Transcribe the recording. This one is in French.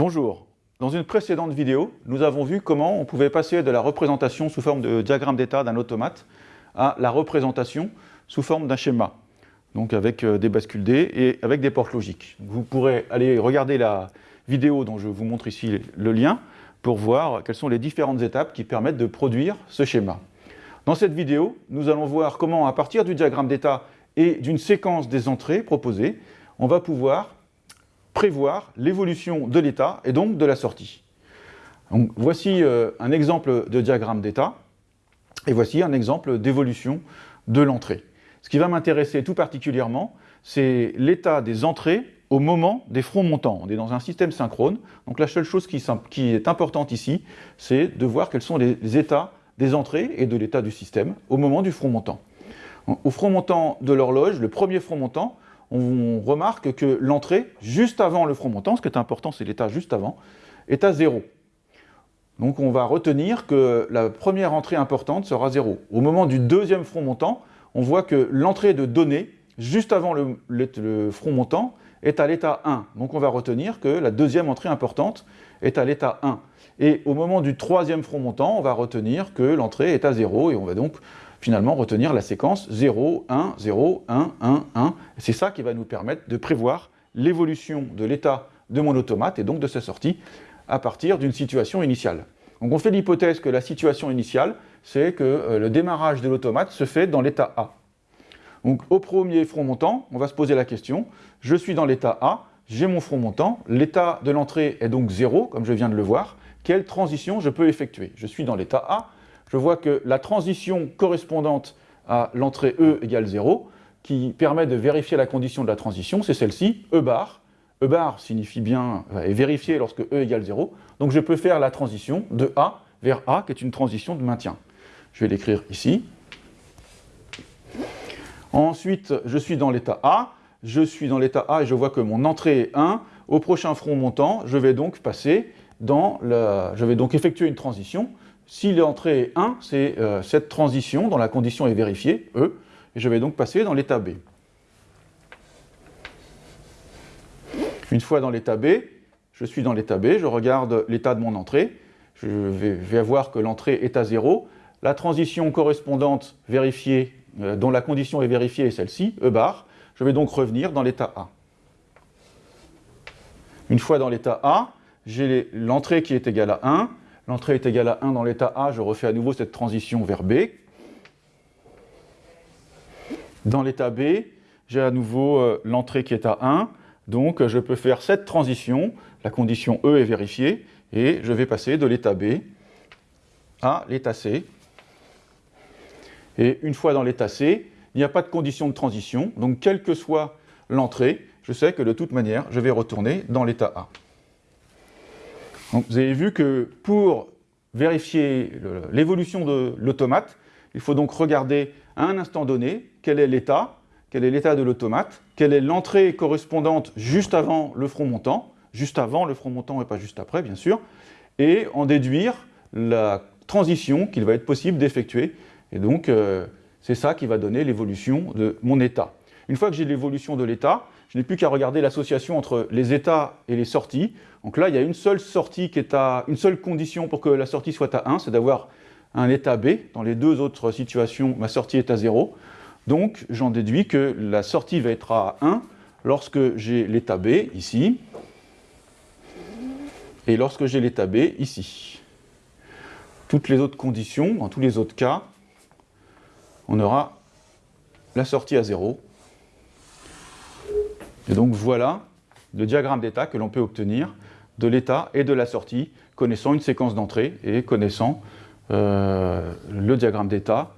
Bonjour. Dans une précédente vidéo, nous avons vu comment on pouvait passer de la représentation sous forme de diagramme d'état d'un automate à la représentation sous forme d'un schéma, donc avec euh, des bascules D et avec des portes logiques. Vous pourrez aller regarder la vidéo dont je vous montre ici le lien pour voir quelles sont les différentes étapes qui permettent de produire ce schéma. Dans cette vidéo, nous allons voir comment, à partir du diagramme d'état et d'une séquence des entrées proposées, on va pouvoir prévoir l'évolution de l'état et donc de la sortie. voici euh, un exemple de diagramme d'état et voici un exemple d'évolution de l'entrée. Ce qui va m'intéresser tout particulièrement, c'est l'état des entrées au moment des fronts montants. On est dans un système synchrone, donc la seule chose qui, est importante ici, c'est de voir quels sont les états des entrées et de l'état du système au moment du front montant. Au front montant de l'horloge, le premier front montant, on remarque que l'entrée, juste avant le front montant, ce qui est important, c'est l'état juste avant, est à 0. Donc on va retenir que la première entrée importante sera 0. Au moment du deuxième front montant, on voit que l'entrée de données, juste avant le, front montant, est à l'état 1. Donc on va retenir que la deuxième entrée importante est à l'état 1. Et au moment du troisième front montant, on va retenir que l'entrée est à 0, et on va donc finalement retenir la séquence 0, 1, 0, 1, 1, 1. C'est ça qui va nous permettre de prévoir l'évolution de l'état de mon automate et donc de sa sortie à partir d'une situation initiale. Donc on fait l'hypothèse que la situation initiale, c'est que euh, le démarrage de l'automate se fait dans l'état A. Donc au premier front montant, on va se poser la question, je suis dans l'état A, j'ai mon front montant, l'état de l'entrée est donc 0, comme je viens de le voir, quelle transition je peux effectuer? Je suis dans l'état A, je vois que la transition correspondante à l'entrée E égale 0, qui permet de vérifier la condition de la transition, c'est celle-ci, E bar. E bar signifie bien, est vérifié lorsque E égale 0, donc je peux faire la transition de A vers A, qui est une transition de maintien. Je vais l'écrire ici. Ensuite, je suis dans l'état A, je suis dans l'état A et je vois que mon entrée est 1. Au prochain front montant, je vais donc passer dans la... je vais donc effectuer une transition si l'entrée est 1, c'est euh, cette transition dont la condition est vérifiée, E, et je vais donc passer dans l'état B. Une fois dans l'état B, je suis dans l'état B, je regarde l'état de mon entrée, je vais, voir que l'entrée est à 0, la transition correspondante vérifiée, euh, dont la condition est vérifiée est celle-ci, E bar, je vais donc revenir dans l'état A. Une fois dans l'état A, j'ai l'entrée qui est égale à 1, L'entrée est égale à 1 dans l'état A, je refais à nouveau cette transition vers B. Dans l'état B, j'ai à nouveau euh, l'entrée qui est à 1, donc je peux faire cette transition, la condition E est vérifiée, et je vais passer de l'état B à l'état C. Et une fois dans l'état C, il n'y a pas de condition de transition, donc quelle que soit l'entrée, je sais que de toute manière, je vais retourner dans l'état A vous avez vu que pour vérifier l'évolution de l'automate, il faut donc regarder à un instant donné quel est l'état, quel est l'état de l'automate, quelle est l'entrée correspondante juste avant le front montant, juste avant le front montant et pas juste après bien sûr, et en déduire la transition qu'il va être possible d'effectuer. Et donc euh, c'est ça qui va donner l'évolution de mon état. Une fois que j'ai l'évolution de l'état, je n'ai plus qu'à regarder l'association entre les états et les sorties. Donc là, il y a une seule sortie qui est à une seule condition pour que la sortie soit à 1, c'est d'avoir un état B. Dans les deux autres situations, ma sortie est à 0. Donc j'en déduis que la sortie va être à 1 lorsque j'ai l'état B ici, et lorsque j'ai l'état B ici. Toutes les autres conditions, dans tous les autres cas, on aura la sortie à 0 et donc voilà le diagramme d'état que l'on peut obtenir de l'état et de la sortie, connaissant une séquence d'entrée et connaissant euh, le diagramme d'état.